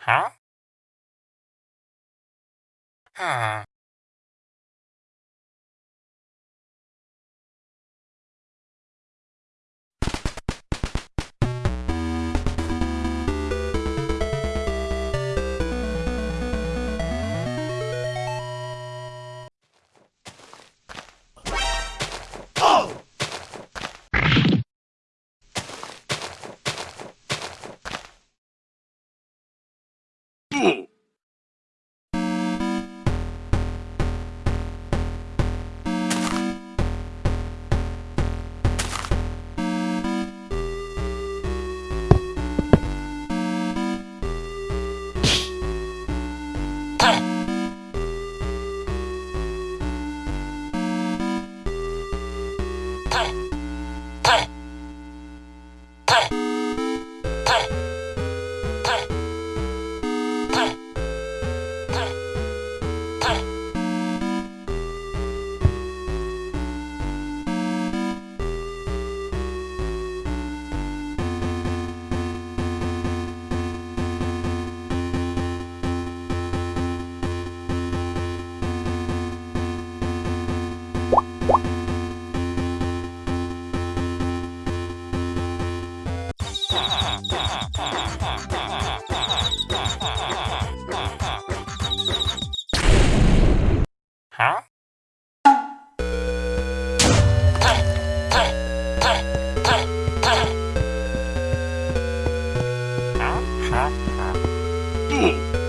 Huh? Huh. tudo!